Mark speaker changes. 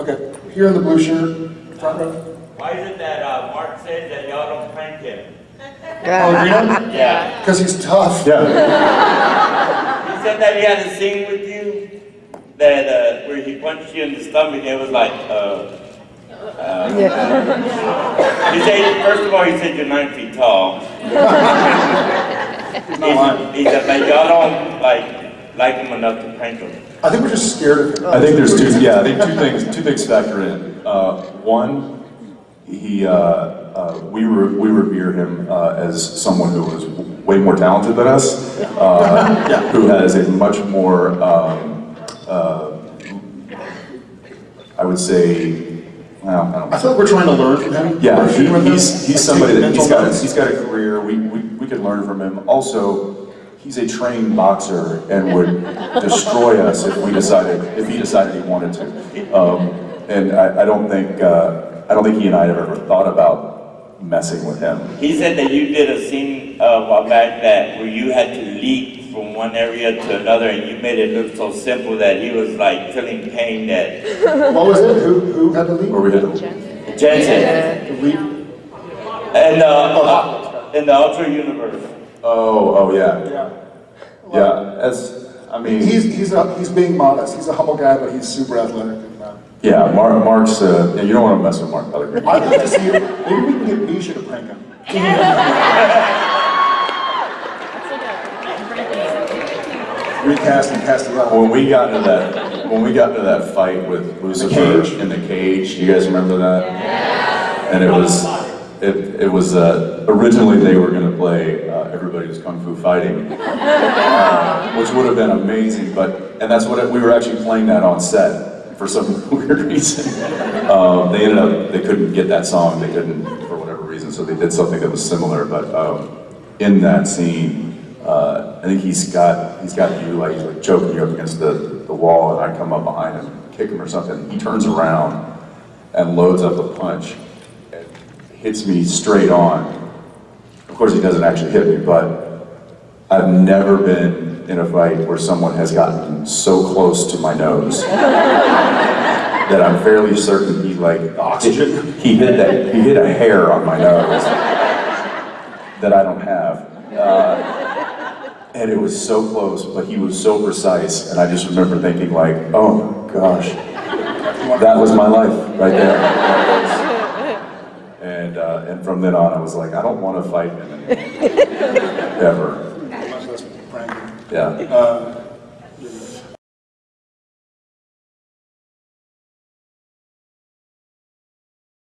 Speaker 1: Okay, here in the blue shirt, front row.
Speaker 2: Why is it that uh, Mark says that y'all don't prank him?
Speaker 1: Oh, Reno?
Speaker 2: Yeah.
Speaker 1: Because he's tough.
Speaker 3: Yeah,
Speaker 2: He said that he had a scene with you that uh, where he punched you in the stomach and it was like, uh, uh, he said, first of all, he said you're nine feet tall.
Speaker 1: He's not lying.
Speaker 2: He said, but y'all don't like like him enough to prank him.
Speaker 1: I think we're just scared of him.
Speaker 3: I think there's two, yeah, I think two things, two things factor in. Uh, one, he, uh, uh, we, re- we revere him uh, as someone who is way more talented than us, uh, who has a much more, um, uh, I would say, well, I don't
Speaker 1: I feel like we're trying to learn from him.
Speaker 3: Yeah, he,
Speaker 1: shooting with him,
Speaker 3: he's, he's
Speaker 1: like,
Speaker 3: somebody
Speaker 1: taking
Speaker 3: that, he's
Speaker 1: mental
Speaker 3: got,
Speaker 1: notes.
Speaker 3: he's got a career, we, we, we could learn from him. Also, he's a trained boxer and would destroy us if we decided, if he decided he wanted to. Um, and I, I don't think, uh, I don't think he and I have ever thought about messing with him.
Speaker 2: He said that you did a scene uh, a while back that where you had to leap from one area to another and you made it look so simple that he was like feeling pain that
Speaker 1: What was it? Who, who had to leave?
Speaker 3: Where we had to,
Speaker 2: Jensen
Speaker 1: To leave?
Speaker 2: and uh, uh, in the Ultra Universe.
Speaker 3: Oh, oh, yeah,
Speaker 1: Yeah.
Speaker 3: yeah, as, I mean.
Speaker 1: He's, he's, a, he's being modest. He's a humble guy, but he's super athletic. And, uh,
Speaker 3: Yeah, Mark, Mark's, uh, yeah, you don't want to mess with Mark Pellegrino.
Speaker 1: I'd like to see him. Maybe we can get Misha to prank him. Recast and cast it out.
Speaker 3: When we got into that, when we got into that fight with Lucifer
Speaker 1: cage?
Speaker 3: in the cage, you guys remember that? Yeah. And it was, it, it was, uh, originally they were gonna play, uh, Everybody Was Kung Fu Fighting, uh, which would have been amazing, but, and that's what, it- we were actually playing that on set for some weird reason. Um, they ended up, they couldn't get that song, they couldn't, for whatever reason, so they did something that was similar, but, um, in that scene, uh, I think he's got he's got you like he's like choking you up against the, the wall, and I come up behind him, kick him or something. He turns around and loads up a punch hits me straight on. Of course, he doesn't actually hit me, but I've never been in a fight where someone has gotten so close to my nose that I'm fairly certain he like
Speaker 1: Oxygen.
Speaker 3: He hit that he hit a hair on my nose that I don't have. Uh, and it was so close, but he was so precise, and I just remember thinking like, oh gosh, that was my life right there. And uh, and from then on, I was like, I don't want to fight him anymore, ever.
Speaker 1: Much less prank.
Speaker 3: Yeah.
Speaker 1: Uh,